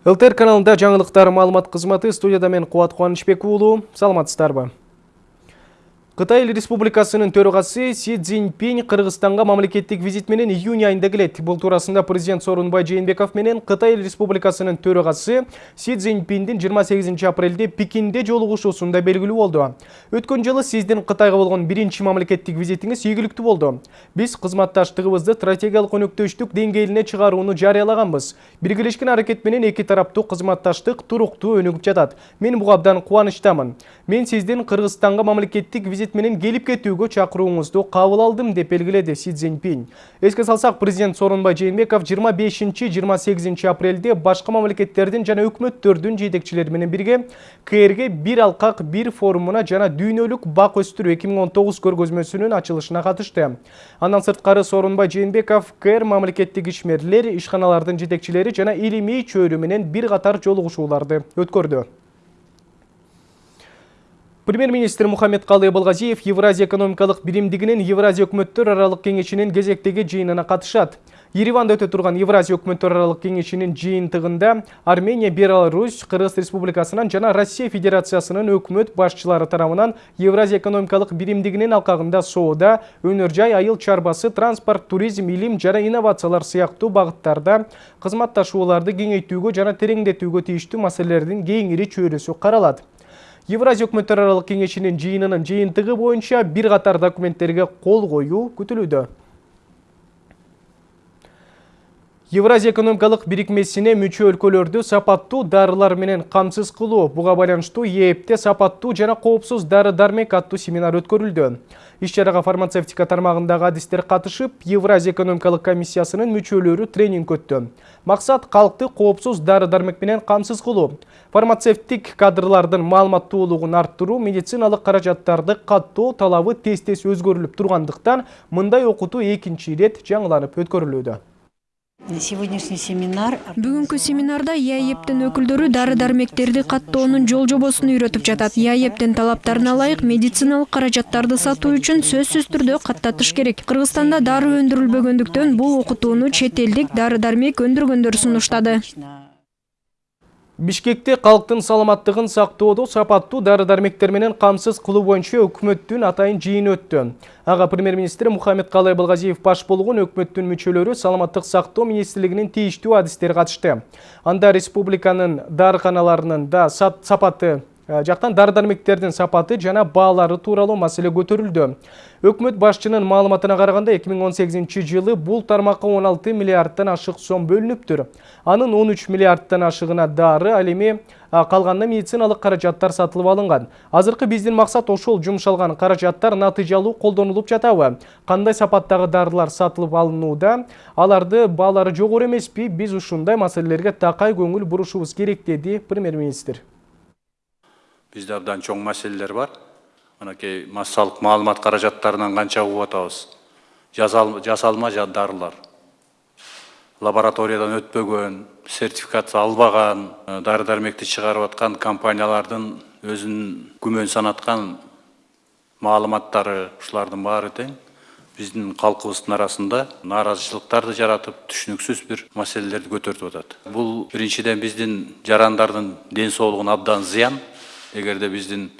ЛТР каналында жаңылықтар маалымат қызматы студияда мен Қуат Қуанышбек уулу. Саламатсыздарбы? Қытай Республикасының төрағасы Си Цзиньпин Қырғызстанға мамлекеттік визит менен июнь айында келеді. Бұл турасында президент Сооронбай Жээнбеков менен Қытай Республикасының төрағасы Си Цзиньпиндин 28 апрелде Пекинде жолугушуусунда белгилүү болду. Өткөн жылы сиздин Кытайга болгон биринчи мамлекеттик визитиңиз ийгиликтүү болду. Биз кызматташтыгыбызды стратегиялык өнөктөштүк деңгээлине чыгарууну жарыялаганбыз. Биргелешкен аракет менен эки тараптуу кызматташтык туруктуу өнүгүп жатат. Мен буга абдан кубанычтамын. Мен сиздин Кыргызстанга мамлекеттик визит менен келип кетүүгө чакырууңузду кабыл алдым деп белгиледи Си Цзиньпин. Эске салсак, президент Сооронбай Жээнбеков 25-28 апрелде башка мамлекеттердин жана өкмөттөрдүн жетекчилери менен бирге КРге бир алкак бир форумуна жана дүйнөлүк бак өстүрүү 2019 көргөзмөсүнүн ачылышына катышты. Андан сырткары Сооронбай Жээнбеков КР мамлекеттик ишмерлер, ишканалардын жетекчилери жана илимий чөйрө менен бир катар жолугушууларды өткөрдү. Премьер-министр Мухаммед Калы Балгазиев Евразия экономикалық биримдигинин Евразия өкмөттөр аралык кеңешинин кезектеги жыйынына катышат. Ереванда өтө турган Евразия өкмөттөр аралык кеңешинин жыйынтыгында Армения, Беларусь, Кыргыз Республикасынан жана Россия Федерациясынын өкмөт башчылары тарабынан Евразия экономикалық биримдигинин алкагында соода, өнөр жай, айыл чарбасы, транспорт, туризм, илим жана инновациялар сыяктуу багыттарда кызматташууларды кеңейтүүгө жана тереңдетүүгө тийиштүү маселелердин кеңири чөйрөсү каралат. Евразия өкмөттөр аралык кеңешинин жыйынынын жыйынтыгы боюнча бир катар документтерге кол коюу күтүлүүдө. Евразия экономикалык бирикмесине мүчө өлкөлөрдү сапаттуу дарылар менен камсыз кылуу буга байланыштуу ээпте сапаттуу жана коопсуз дары дармек аттуу семинар өткөрүлдү. Иш чарага фармацевтика тармагындагы адистер катышып, Евразия экономикалык комиссиясынын мүчөлөрү тренинг өттү. Максат калкты коопсуз дары дармек менен камсыз кылуу. Фармацевтик кадрлардын маалыматтуулугун арттыруу, медициналык каражаттарды каттоо талабы тез-тез өзгөрүлүп тургандыктан мындай окутуу экинчи ирет жаңыланып өткөрүлүүдө. Сегодняшний семинар Бүгүнкү семинарда ЯЭПтин өкүлдөрү дары дармектерди каттоонун жол жобосун үйрөтүп жатат. ЯЭПтин талаптарына ылайык медициналык каражаттарды сатуу үчүн сөзсүз түрдө каттатыш керек. Кыргызстанда дары өндүрүлбөгөндүктөн бул окутууну чет элдик дары дармек өндүргөндөр сунуштады. Бишкекте калктын саламаттыгын сактоодо сапаттуу дары-дармектер менен камсыз кылуу боюнча өкмөттүн атайын жыйын өттү. Ага премьер-министр Мухаммед Калай Балгазиев баш болгон өкмөттүн мүчөлөрү саламаттык сактоо министрлигинин тийиштүү адистери катышты. Анда республиканын дарыканаларынын да сапаты Э, жактан дары дармектердин сапаты жана баалары тууралуу маселе көтөрүлдү өкмөт башчынын маалыматына караганда 2018 жылы бул тармакка 16 миллиардтан ашык сом бөлүнүптүр анын 13 миллиардтан ашыгына дары ал эми калганына медициналык каражаттар сатылып алынган азыркы биздин максат ошол жумшалган каражаттар натыйжалуу колдонулуп жатабы кандай сапаттагы дарылар сатылып алынууда аларды баалары жогору эмеспи биз ушундай маселелерге такай көңүл бурушубуз керек деди премьер министр бізде абдан чоң мәселелер бар мынакей массалык маалымат каражаттарынан канча угуп атабыз жасалма дарылар лабораториядан өтпөгөн сертификация албаган дары дармекти чыгарып аткан компаниялардын өзүнүн күмөн санаткан маалыматтары ушулардын баары тең биздин калкыбыздын арасында нааразычылыктарды жаратып түшүнүксүз бир маселелерди көтөртүп атат бул биринчиден биздин жарандардын ден соолугуна абдан зыян эгерде биздин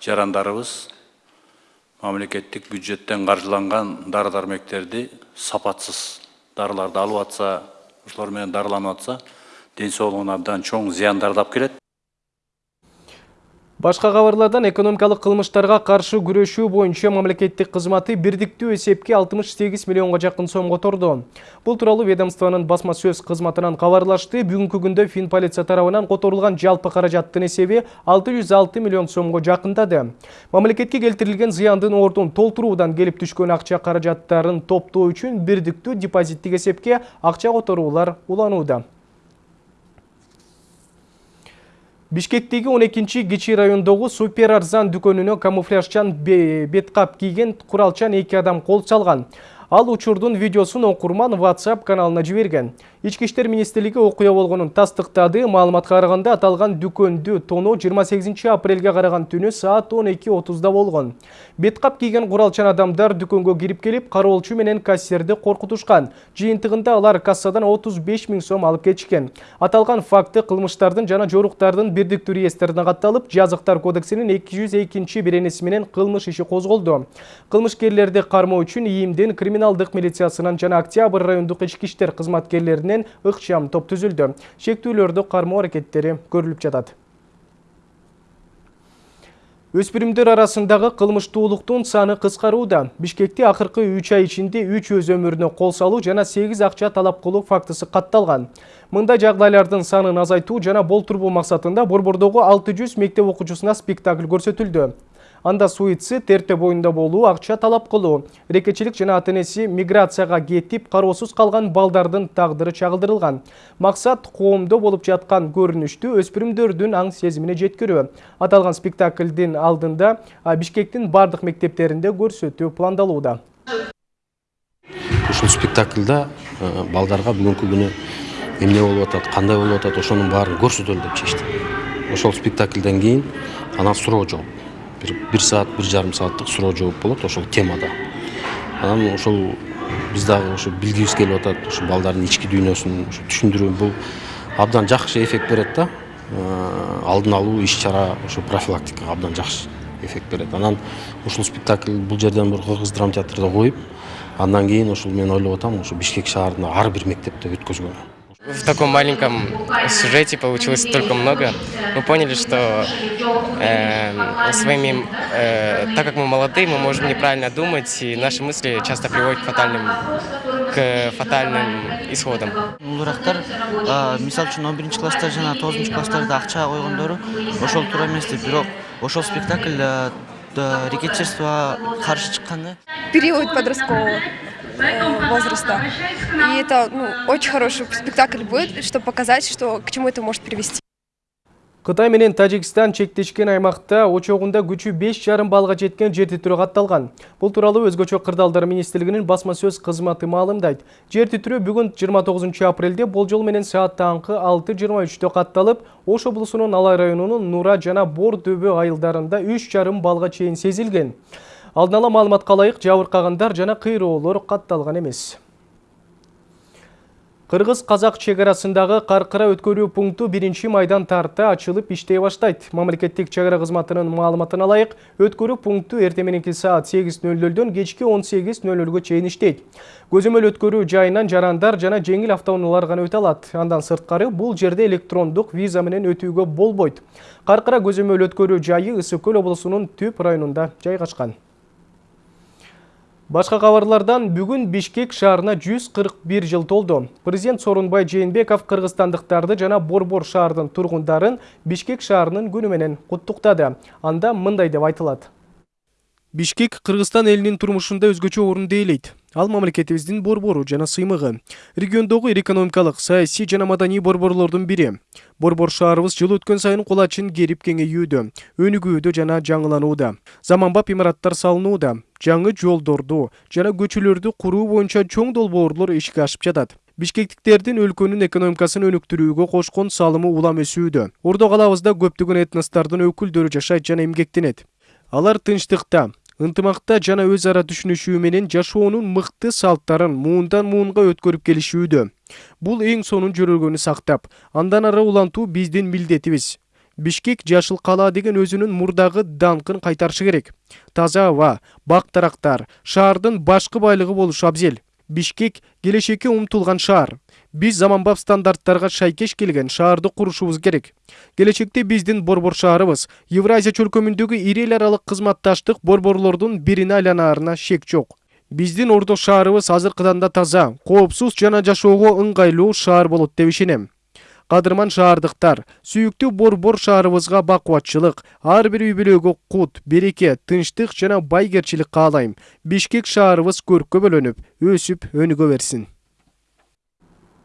жарандарыбыз мамлекеттик бюджеттен каржыланган дары дармектерди сапатсыз дарыларды алып атса ошолор менен дарыланып атса ден соолугуна абдан чоң зыяндарды алып келет Башқа кабарлардан экономикалық кылмыштарга каршы күрөшүү боюнча мамлекеттик кызматы бирдиктүү эсепке 68 миллионго жакын сом которду. Бул тууралуу ведомствонун басма сөз кызматынан кабарлашты. Бүгүнкү күндө Фин полиция тарабынан которулган жалпы каражаттын эсеби 606 миллион сомго жакындады. Мамлекетке келтирилген зыяндын ордун толтуруудан келип түшкөн акча каражаттарын топтоо үчүн бирдиктүү депозиттик эсепке акча которуулар уланууда. Бишкектеги 12-чи кичи райондогу супер арзан дүкөнүнө камуфляжчан беткап кийген куралчан эки адам кол салган. Ал учурдун видеосун окурман WhatsApp каналына жиберген. Ички иштер министрлиги окуя болгонун тастыктады. Маалыматка караганда аталган дүкөндү тоноо 28 апрелге караган түнү саат 12:30да болгон. Беткап кийген куралчан адамдар дүкөнгө кирип келип, кароолчу менен кассирди коркутушкан. Жыйынтыгында алар кассадан 35 миң сом алып кетишкен. Аталган факты кылмыштардын жана жоруктардын бирдиктүү реестрине катталып, жазыктар кодексинин 202 беренеси менен кылмыш иши козголду. Кылмышкерлерди кармоо үчүн ИИМдин криминалдык милициясынан жана Октябрь райондук ички иштер кызматкерлеринен ыкчам топ түзүлдү. Шектүүлөрдү кармоо аракеттери көрүлүп жатат. Өспүрүмдөр арасындагы кылмыштуулуктун саны кыскарууда. Бишкекте акыркы 3 ай ичинде 3 өз өмүрүнө кол салуу жана 8 акча талап кылуу фактысы катталган. Мындай жагдайлардын санын азайтуу жана болтурбоо максатында Борбордогу 600 мектеп окуучусуна спектакль көрсөтүлдү. Анда суицид, терте боюнда болуу, акча талап кылуу, рекечилик жана ата энеси миграцияга кетип, кароосуз калган балдардын тагдыры чагылдырылган. Максат коомдо болуп жаткан көрүнүштү өспүрүмдөрдүн аң сезимине жеткирүү. Аталган спектаклдин алдында Бишкектин бардык мектептеринде көрсөтүү пландалууда. Ушул спектаклда балдарга бүгүнкү күнү эмне болуп атат, кандай болуп атат, ошонун баарын көрсөтөлү деп чечтик. Ошол спектаклдан кийин анан суроо жооп бир бир саат бир жарым сааттык суроо жооп болот ошол темада анан ошол биз дагы ошо билгибиз келип атат ушу балдардын ички дүйнөсүн түшүндүрүү бул абдан жакшы эффект берет да алдын алуу иш чара ошо профилактикага абдан жакшы эффект берет анан ушул спектакль бул жерден бур кыргыз драма театрда коюп андан кийин ушул мен ойлоп атам ушу бишкек шаарында ар бир мектепте өткөзгөн в таком маленьком сюжете получилось столько много. Мы поняли, что э, своими, э, так как мы молодые, мы можем неправильно думать, и наши мысли часто приводят к фатальным, к фатальным исходам. Улурактар, мисал үчүн 11 класста жана 9 класстарда акча койгондору ошол туура эмес деп, бирок ошол спектакль рекетчерствого каршы чыккан да. Период подросткового возраста. И это ну, очень хороший спектакль будет, чтобы показать, что к чему это может привести. Кытай менен Тажикстан чектешкен аймакта очогунда күчү 5,5 балга жеткен жер титирөө катталган. Бул тууралуу өзгөчө кырдаалдар министрлигинин басма сөз кызматы маалымдайт. Жер титирөө бүгүн 29 апрелде болжол менен саат таңкы 6:23 катталып, Ош облусунун Алай районунун Нура жана Бор дөбө айылдарында 3,5 балга чейин сезилген. Алдын ала маалыматка ылайык жабыркагандар жана кыйроолор катталган эмес. Кыргыз казак чегарасындагы каркыра өткөрүү пункту 1 майдан тарта ачылып иштей баштайт. Мамлекеттик чегара кызматынын маалыматына ылайык, өткөрүү пункту эртең мененки саат 8:00дөн кечки 18:00гө чейин иштейт. Көзөмөл өткөрүү жайынан жарандар жана жеңил автоунаалар гана өтө алат. Андан сырткары бул жерде электрондук виза менен өтүүгө болбойт. Каркыра көзөмөл өткөрүү жайы Ысык көл облусунун түп районунда жайгашкан. Башқа қабарлардан бүгін Бишкек шаарына 141 жыл толды. Президент Сорунбай Жээнбеков кыргызстандыктарды жана Борбор шаардын тургундарын Бишкек шаарынын күнү менен куттуктады. Анда мындай деп айтылат. Бишкек Кыргызстан элинин турмушунда өзгөчө орунду ээлейт. Ал мамлекетибиздин борбору жана сыймыгы. Региондогу экономикалык, саясий жана маданий борборлордун бири. Борбор шаарыбыз жыл өткөн сайын кулачин керип кеңейүүдө, өнүгүүдө жана жаңыланууда. Заманбап имараттар салынууда, жаңы жолдорду жана көчөлөрдү куруу боюнча чоң долбоорлор ишке ашып жатат. Бишкектиктердин өлкөнүн экономикасын өнүктүрүүгө кошкон салымы улам өсүүдө. Ордо калабызда көптөгөн этностордун өкүлдөрү жашайт жана эмгектенет. Алар тынчтыкта, ынтымакта жана өз ара түшүнүшүү менен жашоонун мыкты салттарын муундан муунга өткөрүп келишүүдө. Бул эң сонун жөрөлгөнү сактап андан ары улантуу биздин милдетибиз. Бишкек жашыл кала деген өзүнүн мурдагы даңкын кайтарышы керек. Таза аба бак дарактар шаардын башкы байлыгы болушу абзел. Бишкек келечекке умтулган шаар. Биз заманбап стандарттарга шайкеш келген шаарды курушубуз керек. Келечекте биздин борбор шаарыбыз евразия чөлкөмүндөгү ири эл аралык кызматташтык борборлордун бирине айланаарына шек жок. Биздин ордо шаарыбыз азыркыдан да таза коопсуз жана жашоого ыңгайлуу шаар болот деп ишенем. Кадырман шаардыктар сүйүктүү борбор шаарыбызга бакубатчылык ар бир үй бүлөгө кут береке тынчтык жана байгерчилик каалайм бишкек шаарыбыз көрккө бөлөнүп өсүп өнүгө берсин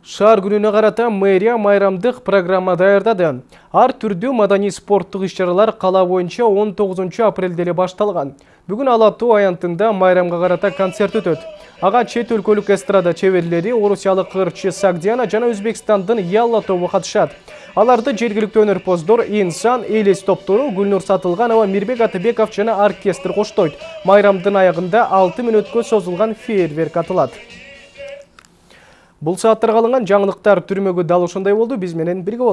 Шаар күнүнө карата мэрия майрамдык программа даярдады. Ар түрдүү маданий спорттук иш-чаралар кала боюнча 19 апрелде эле башталган. Бүгүн Ала аянтында майрамга карата концерт өтөт. Ага чет өлкөлүк эстрада чеберлери, орусиялык ырчы Сагдиана жана Өзбекстандын Ялла тобу катышат. Аларды жергиликтүү өнөрпоздор Инсан, Элес топтору, Гүлнур Сатылганова, Мирбек Атыбеков жана оркестр коштойт. Майрамдын аягында 6 мүнөткө созулган фейерверк атылат. Бұл сааттарға алынған жаңылықтар түрмегі дал ушундай болду. Биз менен бирге.